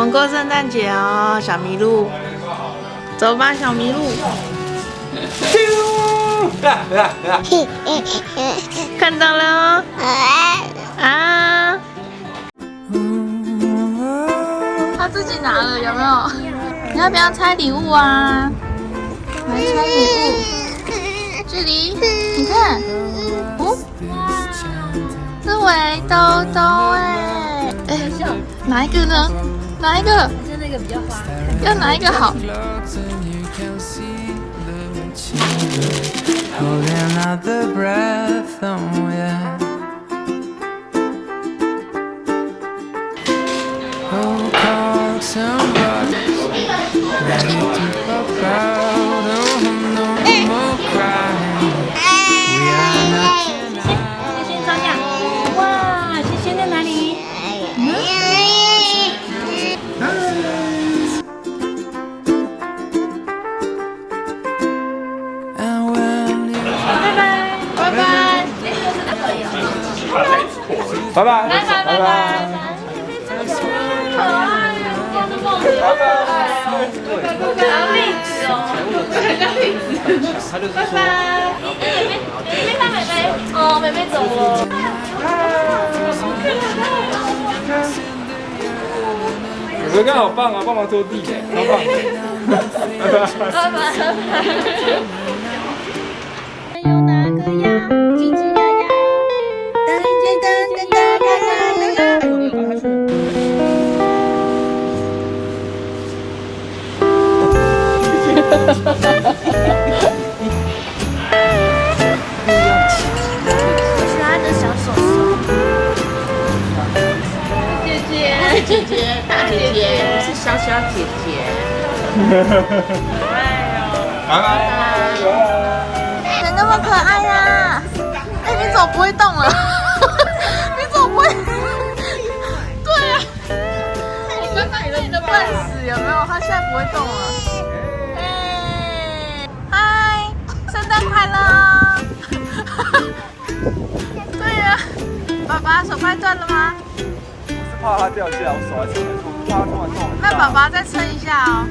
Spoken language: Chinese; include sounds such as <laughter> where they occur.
们过圣诞节哦，小麋鹿。走吧，小麋鹿。看到了哦啊！他自己拿了，有没有？你要不要拆礼物啊？来拆礼物。这里，你看，哦，是围兜兜哎哎，哪一个呢？哪一个？还是那个比较花。要哪一个好 <laughs> 拜拜，拜拜，拜拜。拜拜。妹妹，妹妹看妹妹。哦，妹妹走了。哥哥刚好棒啊，帮忙拖地耶，好棒。拜拜，拜拜。姐姐，大姐姐，是小小姐姐。可爱哦！拜拜。谁那么可爱呀？哎，你怎么不会动了？你怎么不会？对啊。我刚刚以为你的笨死有没有？他现在不会动了。手快断了吗？我是怕它掉下来，我手还撑得住，怕它突然动。那宝宝再撑一下哦。